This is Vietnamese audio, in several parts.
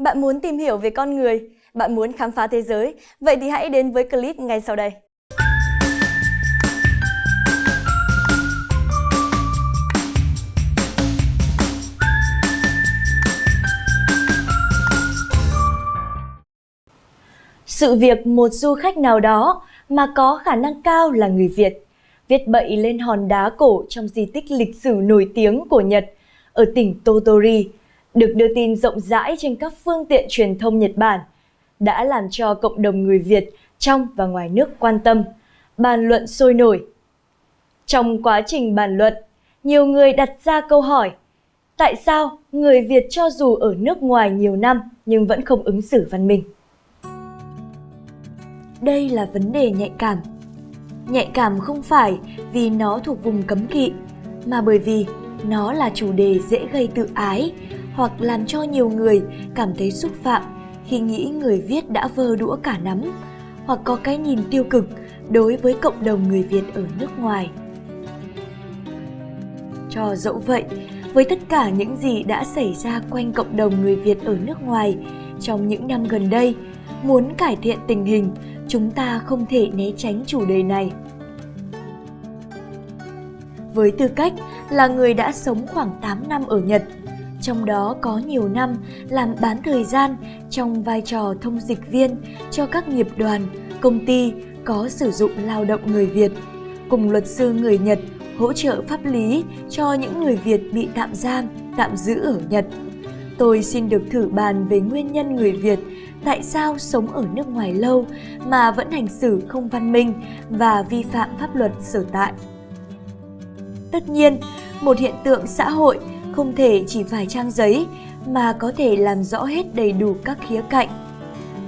Bạn muốn tìm hiểu về con người? Bạn muốn khám phá thế giới? Vậy thì hãy đến với clip ngay sau đây. Sự việc một du khách nào đó mà có khả năng cao là người Việt viết bậy lên hòn đá cổ trong di tích lịch sử nổi tiếng của Nhật ở tỉnh Totori được đưa tin rộng rãi trên các phương tiện truyền thông Nhật Bản đã làm cho cộng đồng người Việt trong và ngoài nước quan tâm, bàn luận sôi nổi. Trong quá trình bàn luận, nhiều người đặt ra câu hỏi Tại sao người Việt cho dù ở nước ngoài nhiều năm nhưng vẫn không ứng xử văn minh? Đây là vấn đề nhạy cảm. Nhạy cảm không phải vì nó thuộc vùng cấm kỵ, mà bởi vì nó là chủ đề dễ gây tự ái hoặc làm cho nhiều người cảm thấy xúc phạm khi nghĩ người viết đã vơ đũa cả nắm hoặc có cái nhìn tiêu cực đối với cộng đồng người Việt ở nước ngoài. Cho dẫu vậy, với tất cả những gì đã xảy ra quanh cộng đồng người Việt ở nước ngoài trong những năm gần đây, muốn cải thiện tình hình, chúng ta không thể né tránh chủ đề này. Với tư cách là người đã sống khoảng 8 năm ở Nhật, trong đó có nhiều năm làm bán thời gian trong vai trò thông dịch viên cho các nghiệp đoàn, công ty có sử dụng lao động người Việt, cùng luật sư người Nhật hỗ trợ pháp lý cho những người Việt bị tạm giam, tạm giữ ở Nhật. Tôi xin được thử bàn về nguyên nhân người Việt tại sao sống ở nước ngoài lâu mà vẫn hành xử không văn minh và vi phạm pháp luật sở tại. Tất nhiên, một hiện tượng xã hội không thể chỉ phải trang giấy mà có thể làm rõ hết đầy đủ các khía cạnh.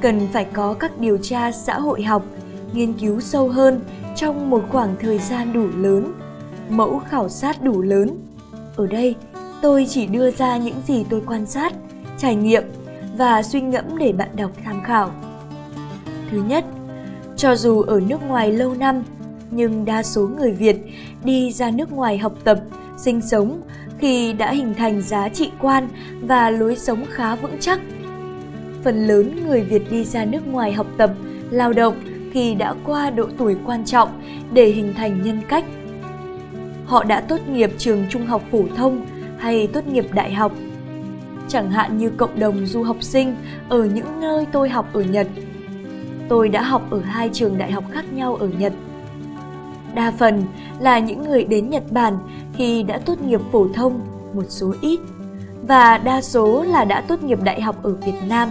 Cần phải có các điều tra xã hội học, nghiên cứu sâu hơn trong một khoảng thời gian đủ lớn, mẫu khảo sát đủ lớn. Ở đây, tôi chỉ đưa ra những gì tôi quan sát, trải nghiệm và suy ngẫm để bạn đọc tham khảo. Thứ nhất, cho dù ở nước ngoài lâu năm, nhưng đa số người Việt đi ra nước ngoài học tập, sinh sống thì đã hình thành giá trị quan và lối sống khá vững chắc. Phần lớn người Việt đi ra nước ngoài học tập, lao động khi đã qua độ tuổi quan trọng để hình thành nhân cách. Họ đã tốt nghiệp trường trung học phổ thông hay tốt nghiệp đại học. Chẳng hạn như cộng đồng du học sinh ở những nơi tôi học ở Nhật. Tôi đã học ở hai trường đại học khác nhau ở Nhật Đa phần là những người đến Nhật Bản khi đã tốt nghiệp phổ thông, một số ít, và đa số là đã tốt nghiệp đại học ở Việt Nam.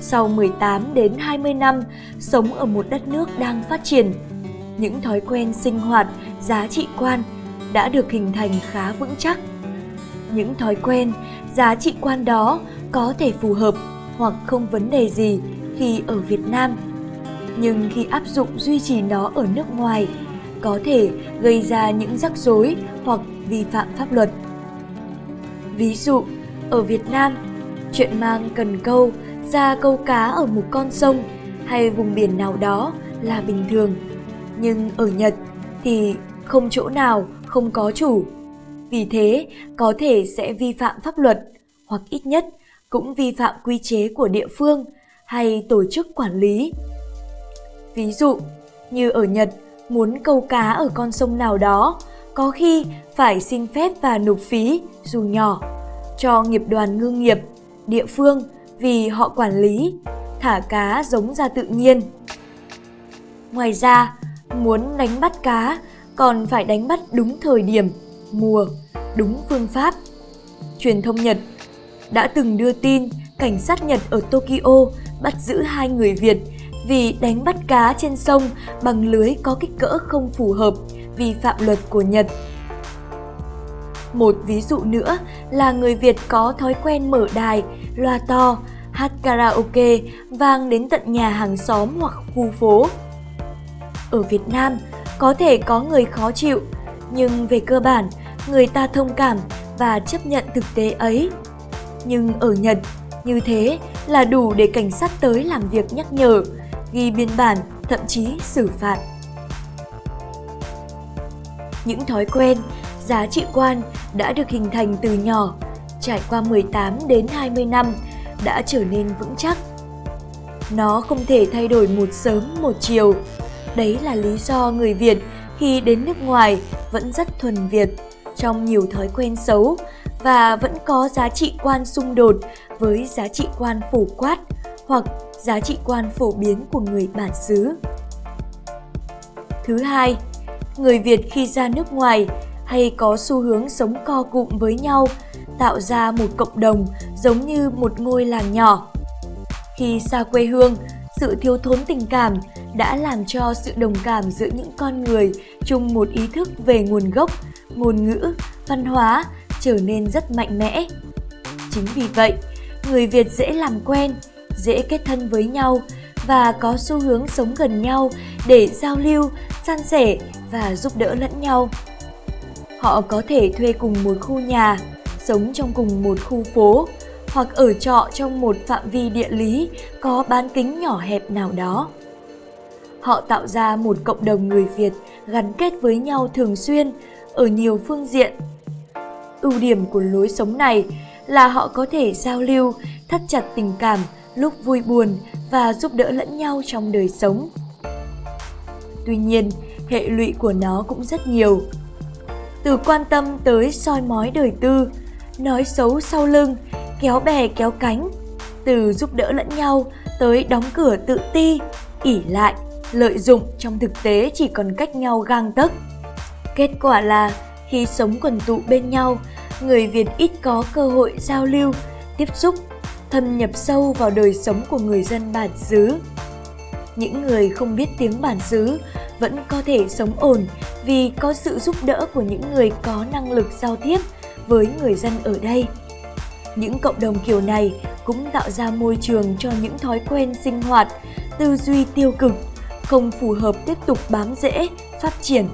Sau 18 đến 20 năm sống ở một đất nước đang phát triển, những thói quen sinh hoạt, giá trị quan đã được hình thành khá vững chắc. Những thói quen, giá trị quan đó có thể phù hợp hoặc không vấn đề gì khi ở Việt Nam nhưng khi áp dụng duy trì nó ở nước ngoài có thể gây ra những rắc rối hoặc vi phạm pháp luật. Ví dụ, ở Việt Nam, chuyện mang cần câu ra câu cá ở một con sông hay vùng biển nào đó là bình thường. Nhưng ở Nhật thì không chỗ nào không có chủ. Vì thế, có thể sẽ vi phạm pháp luật hoặc ít nhất cũng vi phạm quy chế của địa phương hay tổ chức quản lý Ví dụ, như ở Nhật, muốn câu cá ở con sông nào đó, có khi phải xin phép và nộp phí dù nhỏ cho nghiệp đoàn ngư nghiệp, địa phương vì họ quản lý, thả cá giống ra tự nhiên. Ngoài ra, muốn đánh bắt cá còn phải đánh bắt đúng thời điểm, mùa, đúng phương pháp. Truyền thông Nhật đã từng đưa tin cảnh sát Nhật ở Tokyo bắt giữ hai người Việt vì đánh bắt cá trên sông bằng lưới có kích cỡ không phù hợp, vi phạm luật của Nhật. Một ví dụ nữa là người Việt có thói quen mở đài, loa to, hát karaoke vang đến tận nhà hàng xóm hoặc khu phố. Ở Việt Nam, có thể có người khó chịu, nhưng về cơ bản, người ta thông cảm và chấp nhận thực tế ấy. Nhưng ở Nhật, như thế là đủ để cảnh sát tới làm việc nhắc nhở, ghi biên bản, thậm chí xử phạt. Những thói quen, giá trị quan đã được hình thành từ nhỏ, trải qua 18 đến 20 năm đã trở nên vững chắc. Nó không thể thay đổi một sớm một chiều. Đấy là lý do người Việt khi đến nước ngoài vẫn rất thuần Việt trong nhiều thói quen xấu và vẫn có giá trị quan xung đột với giá trị quan phổ quát hoặc giá trị quan phổ biến của người bản xứ. Thứ hai, người Việt khi ra nước ngoài hay có xu hướng sống co cụm với nhau, tạo ra một cộng đồng giống như một ngôi làng nhỏ. Khi xa quê hương, sự thiếu thốn tình cảm đã làm cho sự đồng cảm giữa những con người chung một ý thức về nguồn gốc, ngôn ngữ, văn hóa trở nên rất mạnh mẽ. Chính vì vậy, người Việt dễ làm quen, dễ kết thân với nhau và có xu hướng sống gần nhau để giao lưu, san sẻ và giúp đỡ lẫn nhau. Họ có thể thuê cùng một khu nhà, sống trong cùng một khu phố hoặc ở trọ trong một phạm vi địa lý có bán kính nhỏ hẹp nào đó. Họ tạo ra một cộng đồng người Việt gắn kết với nhau thường xuyên ở nhiều phương diện. Ưu điểm của lối sống này là họ có thể giao lưu, thắt chặt tình cảm lúc vui buồn và giúp đỡ lẫn nhau trong đời sống. Tuy nhiên, hệ lụy của nó cũng rất nhiều. Từ quan tâm tới soi mói đời tư, nói xấu sau lưng, kéo bè kéo cánh, từ giúp đỡ lẫn nhau tới đóng cửa tự ti, ỉ lại, lợi dụng trong thực tế chỉ còn cách nhau gang tấc. Kết quả là khi sống quần tụ bên nhau, người Việt ít có cơ hội giao lưu, tiếp xúc, thâm nhập sâu vào đời sống của người dân bản xứ. Những người không biết tiếng bản xứ vẫn có thể sống ổn vì có sự giúp đỡ của những người có năng lực giao tiếp với người dân ở đây. Những cộng đồng kiểu này cũng tạo ra môi trường cho những thói quen sinh hoạt, tư duy tiêu cực, không phù hợp tiếp tục bám rễ, phát triển.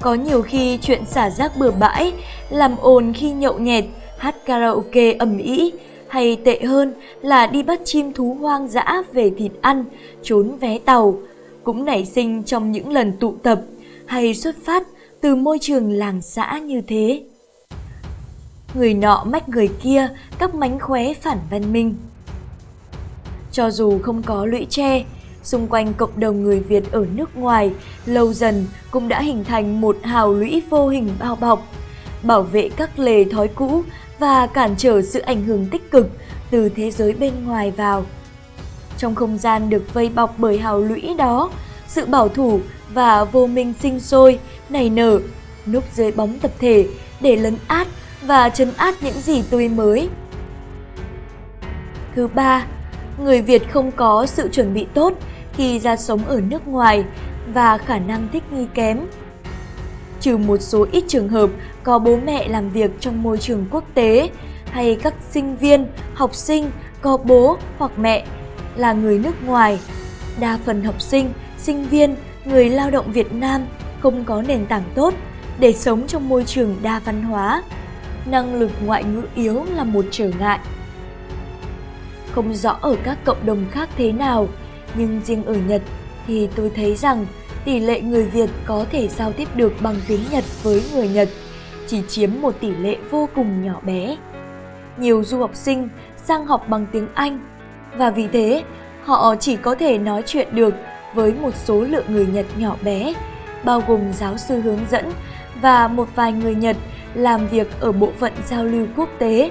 Có nhiều khi chuyện xả rác bừa bãi, làm ồn khi nhậu nhẹt, hát karaoke ầm ĩ, hay tệ hơn là đi bắt chim thú hoang dã về thịt ăn, trốn vé tàu, cũng nảy sinh trong những lần tụ tập hay xuất phát từ môi trường làng xã như thế. Người nọ mách người kia các mánh khóe phản văn minh. Cho dù không có lũy tre, xung quanh cộng đồng người Việt ở nước ngoài lâu dần cũng đã hình thành một hào lũy vô hình bao bọc, bảo vệ các lề thói cũ và cản trở sự ảnh hưởng tích cực từ thế giới bên ngoài vào. Trong không gian được vây bọc bởi hào lũy đó, sự bảo thủ và vô minh sinh sôi, nảy nở, núp dưới bóng tập thể để lấn át và chấn át những gì tươi mới. Thứ ba, người Việt không có sự chuẩn bị tốt khi ra sống ở nước ngoài và khả năng thích nghi kém. Trừ một số ít trường hợp có bố mẹ làm việc trong môi trường quốc tế hay các sinh viên, học sinh có bố hoặc mẹ là người nước ngoài, đa phần học sinh, sinh viên, người lao động Việt Nam không có nền tảng tốt để sống trong môi trường đa văn hóa. Năng lực ngoại ngữ yếu là một trở ngại. Không rõ ở các cộng đồng khác thế nào, nhưng riêng ở Nhật thì tôi thấy rằng tỷ lệ người Việt có thể giao tiếp được bằng tiếng Nhật với người Nhật chỉ chiếm một tỷ lệ vô cùng nhỏ bé. Nhiều du học sinh sang học bằng tiếng Anh và vì thế họ chỉ có thể nói chuyện được với một số lượng người Nhật nhỏ bé, bao gồm giáo sư hướng dẫn và một vài người Nhật làm việc ở bộ phận giao lưu quốc tế.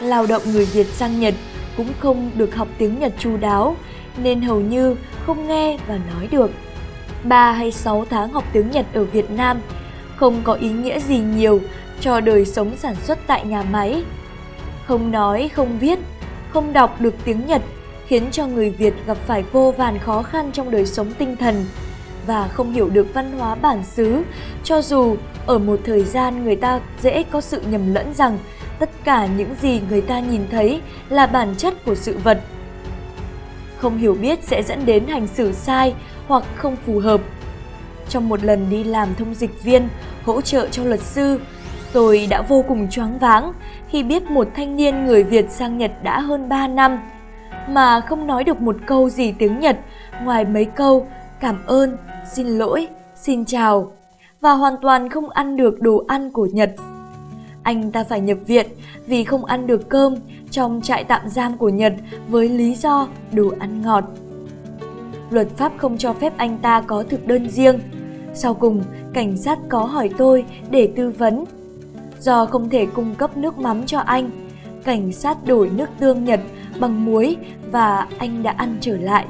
Lao động người Việt sang Nhật cũng không được học tiếng Nhật chu đáo nên hầu như không nghe và nói được. 3 hay 6 tháng học tiếng Nhật ở Việt Nam không có ý nghĩa gì nhiều cho đời sống sản xuất tại nhà máy. Không nói, không viết, không đọc được tiếng Nhật khiến cho người Việt gặp phải vô vàn khó khăn trong đời sống tinh thần và không hiểu được văn hóa bản xứ, cho dù ở một thời gian người ta dễ có sự nhầm lẫn rằng tất cả những gì người ta nhìn thấy là bản chất của sự vật. Không hiểu biết sẽ dẫn đến hành xử sai hoặc không phù hợp. Trong một lần đi làm thông dịch viên, hỗ trợ cho luật sư, tôi đã vô cùng choáng váng khi biết một thanh niên người Việt sang Nhật đã hơn 3 năm mà không nói được một câu gì tiếng Nhật ngoài mấy câu cảm ơn, xin lỗi, xin chào và hoàn toàn không ăn được đồ ăn của Nhật. Anh ta phải nhập viện vì không ăn được cơm trong trại tạm giam của Nhật với lý do đồ ăn ngọt. Luật pháp không cho phép anh ta có thực đơn riêng. Sau cùng, cảnh sát có hỏi tôi để tư vấn. Do không thể cung cấp nước mắm cho anh, cảnh sát đổi nước tương Nhật bằng muối và anh đã ăn trở lại.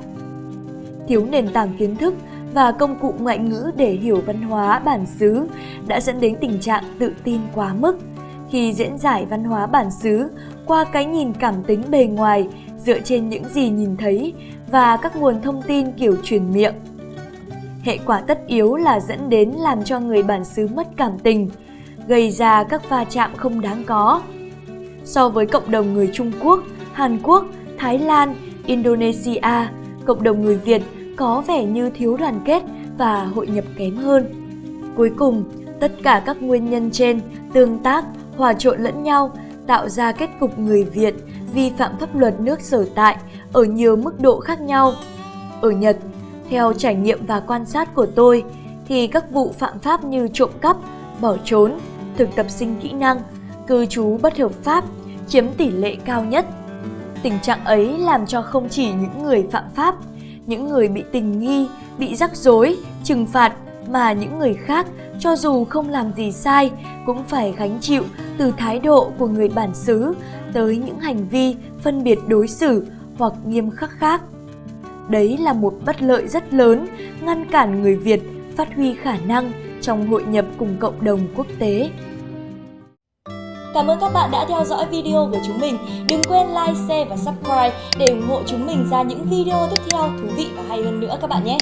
Thiếu nền tảng kiến thức và công cụ ngoại ngữ để hiểu văn hóa bản xứ đã dẫn đến tình trạng tự tin quá mức khi diễn giải văn hóa bản xứ qua cái nhìn cảm tính bề ngoài dựa trên những gì nhìn thấy và các nguồn thông tin kiểu truyền miệng. Hệ quả tất yếu là dẫn đến làm cho người bản xứ mất cảm tình, gây ra các va chạm không đáng có. So với cộng đồng người Trung Quốc, Hàn Quốc, Thái Lan, Indonesia, cộng đồng người Việt có vẻ như thiếu đoàn kết và hội nhập kém hơn. Cuối cùng, tất cả các nguyên nhân trên tương tác, hòa trộn lẫn nhau tạo ra kết cục người Việt vi phạm pháp luật nước sở tại ở nhiều mức độ khác nhau. Ở Nhật, theo trải nghiệm và quan sát của tôi, thì các vụ phạm pháp như trộm cắp, bỏ trốn, thực tập sinh kỹ năng, cư trú bất hợp pháp chiếm tỷ lệ cao nhất. Tình trạng ấy làm cho không chỉ những người phạm pháp, những người bị tình nghi, bị rắc rối, trừng phạt mà những người khác cho dù không làm gì sai cũng phải gánh chịu từ thái độ của người bản xứ tới những hành vi phân biệt đối xử hoặc nghiêm khắc khác. Đấy là một bất lợi rất lớn ngăn cản người Việt phát huy khả năng trong hội nhập cùng cộng đồng quốc tế. Cảm ơn các bạn đã theo dõi video của chúng mình. Đừng quên like, share và subscribe để ủng hộ chúng mình ra những video tiếp theo thú vị và hay hơn nữa các bạn nhé.